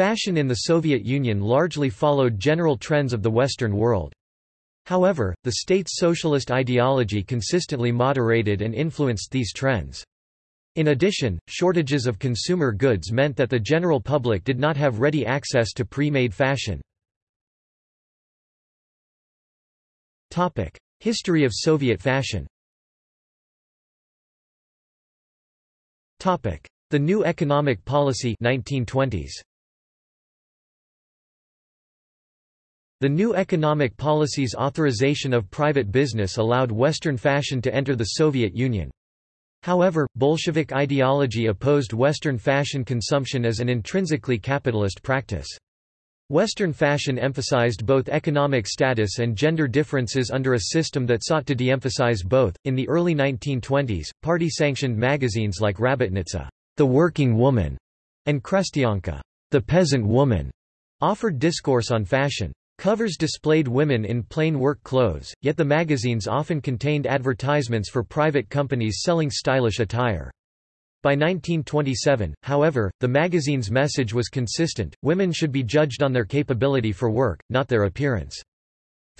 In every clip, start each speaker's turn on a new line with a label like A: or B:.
A: Fashion in the Soviet Union largely followed general trends of the Western world. However, the state's socialist ideology consistently moderated and influenced these trends. In addition, shortages of consumer goods meant that the general public did not have ready access to pre-made fashion. History of Soviet fashion The New Economic Policy 1920s. The new economic policy's authorization of private business allowed Western fashion to enter the Soviet Union. However, Bolshevik ideology opposed Western fashion consumption as an intrinsically capitalist practice. Western fashion emphasized both economic status and gender differences under a system that sought to de-emphasize both. In the early 1920s, party-sanctioned magazines like Rabotnitsa, The Working Woman, and Krestyanka, The Peasant Woman, offered discourse on fashion. Covers displayed women in plain work clothes, yet the magazines often contained advertisements for private companies selling stylish attire. By 1927, however, the magazine's message was consistent, women should be judged on their capability for work, not their appearance.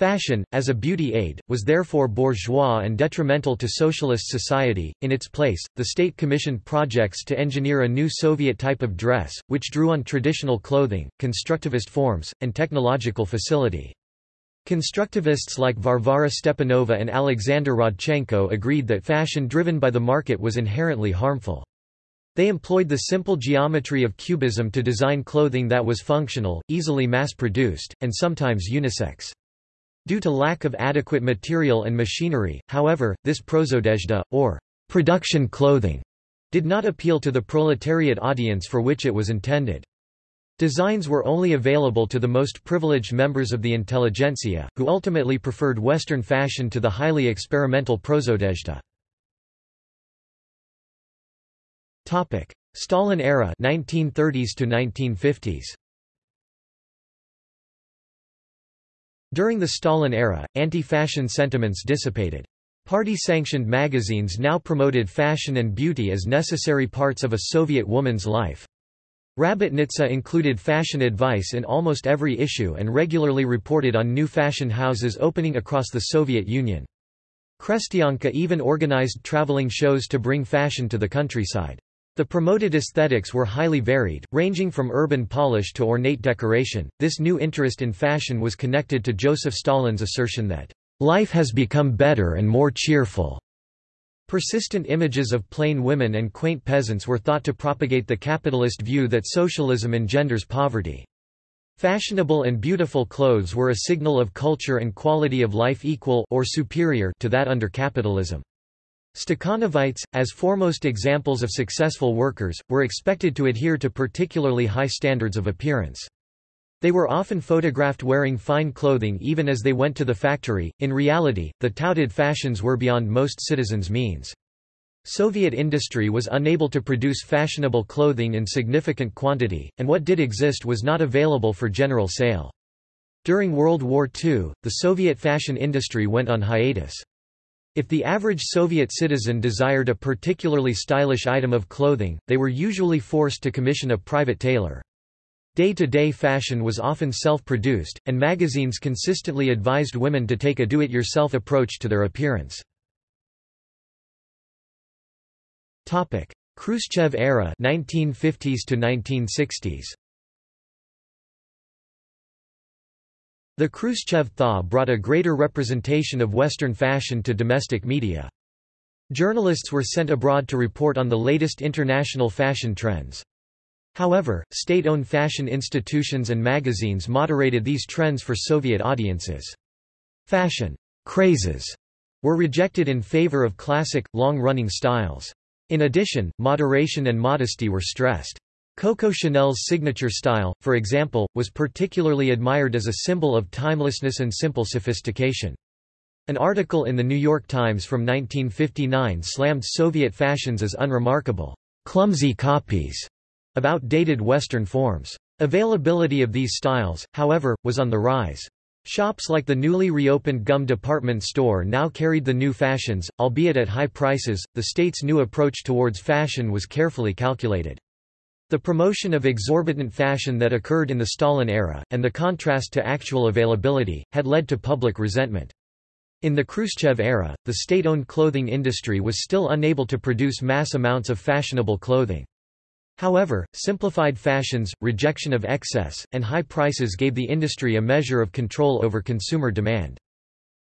A: Fashion, as a beauty aid, was therefore bourgeois and detrimental to socialist society. In its place, the state commissioned projects to engineer a new Soviet type of dress, which drew on traditional clothing, constructivist forms, and technological facility. Constructivists like Varvara Stepanova and Alexander Rodchenko agreed that fashion driven by the market was inherently harmful. They employed the simple geometry of cubism to design clothing that was functional, easily mass-produced, and sometimes unisex. Due to lack of adequate material and machinery, however, this prosodezhda, or production clothing, did not appeal to the proletariat audience for which it was intended. Designs were only available to the most privileged members of the intelligentsia, who ultimately preferred Western fashion to the highly experimental prosodezhda. Stalin era 1930s to 1950s During the Stalin era, anti-fashion sentiments dissipated. Party-sanctioned magazines now promoted fashion and beauty as necessary parts of a Soviet woman's life. Rabotnitsa included fashion advice in almost every issue and regularly reported on new fashion houses opening across the Soviet Union. Krestyanka even organized traveling shows to bring fashion to the countryside. The promoted aesthetics were highly varied, ranging from urban polish to ornate decoration. This new interest in fashion was connected to Joseph Stalin's assertion that, life has become better and more cheerful. Persistent images of plain women and quaint peasants were thought to propagate the capitalist view that socialism engenders poverty. Fashionable and beautiful clothes were a signal of culture and quality of life equal or superior to that under capitalism. Stakhanovites, as foremost examples of successful workers, were expected to adhere to particularly high standards of appearance. They were often photographed wearing fine clothing even as they went to the factory. In reality, the touted fashions were beyond most citizens' means. Soviet industry was unable to produce fashionable clothing in significant quantity, and what did exist was not available for general sale. During World War II, the Soviet fashion industry went on hiatus. If the average Soviet citizen desired a particularly stylish item of clothing, they were usually forced to commission a private tailor. Day-to-day -day fashion was often self-produced, and magazines consistently advised women to take a do-it-yourself approach to their appearance. Khrushchev era 1950s to 1960s The Khrushchev thaw brought a greater representation of Western fashion to domestic media. Journalists were sent abroad to report on the latest international fashion trends. However, state-owned fashion institutions and magazines moderated these trends for Soviet audiences. Fashion crazes were rejected in favor of classic, long-running styles. In addition, moderation and modesty were stressed. Coco Chanel's signature style, for example, was particularly admired as a symbol of timelessness and simple sophistication. An article in The New York Times from 1959 slammed Soviet fashions as unremarkable, clumsy copies of outdated Western forms. Availability of these styles, however, was on the rise. Shops like the newly reopened Gum department store now carried the new fashions, albeit at high prices. The state's new approach towards fashion was carefully calculated. The promotion of exorbitant fashion that occurred in the Stalin era, and the contrast to actual availability, had led to public resentment. In the Khrushchev era, the state-owned clothing industry was still unable to produce mass amounts of fashionable clothing. However, simplified fashions, rejection of excess, and high prices gave the industry a measure of control over consumer demand.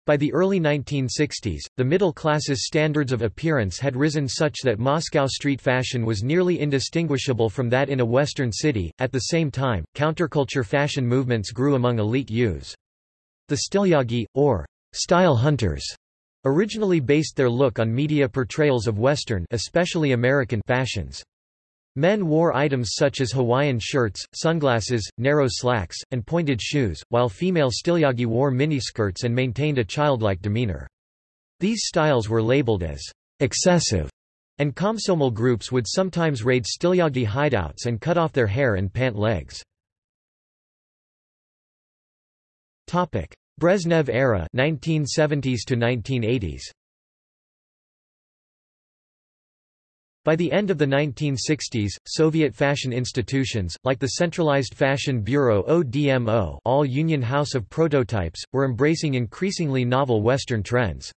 A: By the early 1960s, the middle class's standards of appearance had risen such that Moscow street fashion was nearly indistinguishable from that in a Western city. At the same time, counterculture fashion movements grew among elite youths. The Stylyagi, or style hunters, originally based their look on media portrayals of Western especially American fashions. Men wore items such as Hawaiian shirts, sunglasses, narrow slacks, and pointed shoes, while female stylyagi wore miniskirts and maintained a childlike demeanor. These styles were labeled as excessive, and komsomol groups would sometimes raid stylyagi hideouts and cut off their hair and pant legs. Brezhnev era 1970s to 1980s By the end of the 1960s, Soviet fashion institutions, like the Centralized Fashion Bureau ODMO all Union House of Prototypes, were embracing increasingly novel Western trends.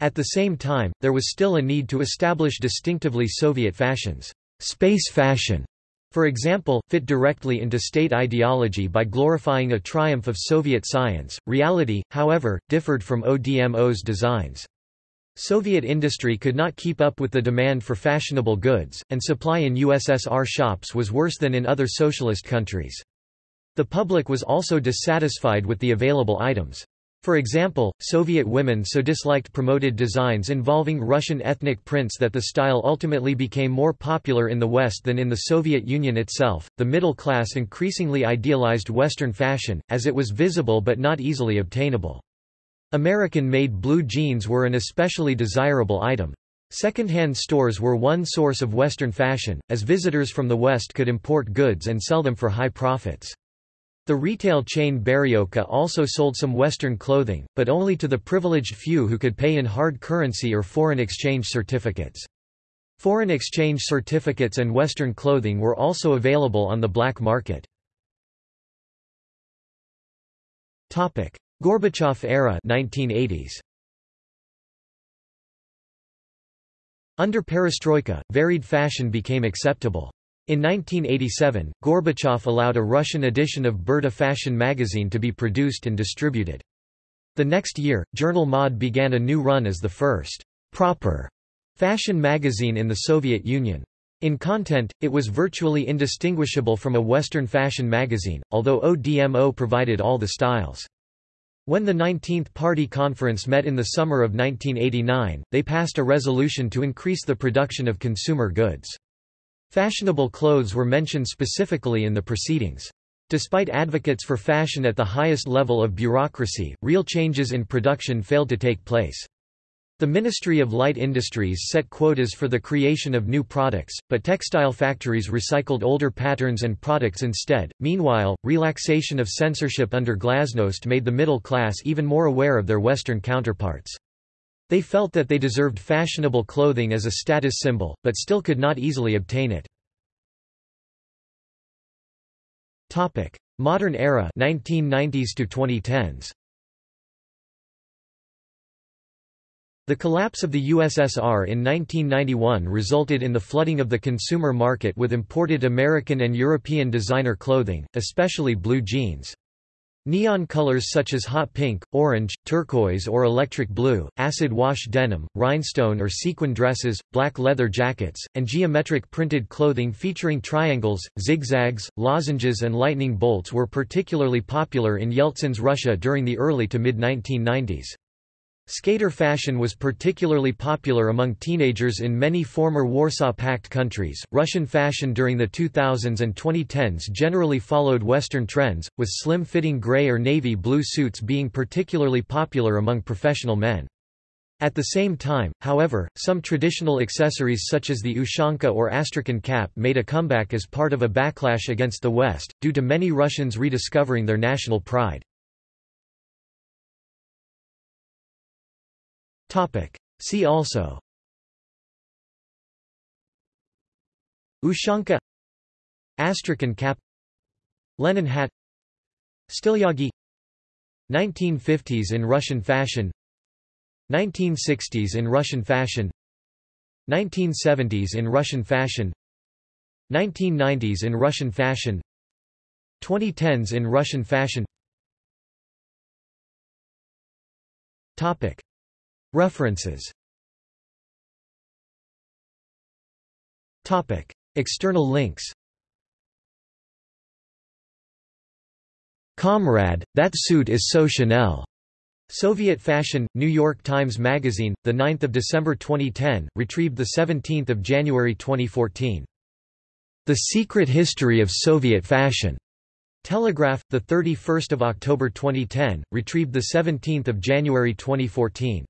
A: At the same time, there was still a need to establish distinctively Soviet fashions. Space fashion, for example, fit directly into state ideology by glorifying a triumph of Soviet science. Reality, however, differed from ODMO's designs. Soviet industry could not keep up with the demand for fashionable goods, and supply in USSR shops was worse than in other socialist countries. The public was also dissatisfied with the available items. For example, Soviet women so disliked promoted designs involving Russian ethnic prints that the style ultimately became more popular in the West than in the Soviet Union itself. The middle class increasingly idealized Western fashion, as it was visible but not easily obtainable. American-made blue jeans were an especially desirable item. Second-hand stores were one source of Western fashion, as visitors from the West could import goods and sell them for high profits. The retail chain Beryozka also sold some Western clothing, but only to the privileged few who could pay in hard currency or foreign exchange certificates. Foreign exchange certificates and Western clothing were also available on the black market. Gorbachev era 1980s. Under perestroika, varied fashion became acceptable. In 1987, Gorbachev allowed a Russian edition of Burda fashion magazine to be produced and distributed. The next year, Journal Mod began a new run as the first proper fashion magazine in the Soviet Union. In content, it was virtually indistinguishable from a Western fashion magazine, although ODMO provided all the styles. When the 19th Party Conference met in the summer of 1989, they passed a resolution to increase the production of consumer goods. Fashionable clothes were mentioned specifically in the proceedings. Despite advocates for fashion at the highest level of bureaucracy, real changes in production failed to take place. The Ministry of Light Industries set quotas for the creation of new products, but textile factories recycled older patterns and products instead. Meanwhile, relaxation of censorship under glasnost made the middle class even more aware of their Western counterparts. They felt that they deserved fashionable clothing as a status symbol, but still could not easily obtain it. Modern era 1990s to 2010s. The collapse of the USSR in 1991 resulted in the flooding of the consumer market with imported American and European designer clothing, especially blue jeans. Neon colors such as hot pink, orange, turquoise or electric blue, acid wash denim, rhinestone or sequin dresses, black leather jackets, and geometric printed clothing featuring triangles, zigzags, lozenges and lightning bolts were particularly popular in Yeltsin's Russia during the early to mid-1990s. Skater fashion was particularly popular among teenagers in many former Warsaw Pact countries. Russian fashion during the 2000s and 2010s generally followed Western trends, with slim fitting gray or navy blue suits being particularly popular among professional men. At the same time, however, some traditional accessories such as the ushanka or astrakhan cap made a comeback as part of a backlash against the West, due to many Russians rediscovering their national pride. See also. Ushanka. Astrakhan cap. Lenin hat. Stilyagi. 1950s in Russian fashion. 1960s in Russian fashion. 1970s in Russian fashion. 1990s in Russian fashion. 2010s in Russian fashion. Topic References Topic External links Comrade, that suit is so Chanel. Soviet Fashion, New York Times Magazine, 9 December 2010, retrieved 17 January 2014. The Secret History of Soviet Fashion. Telegraph, 31 October 2010, retrieved 17 January 2014.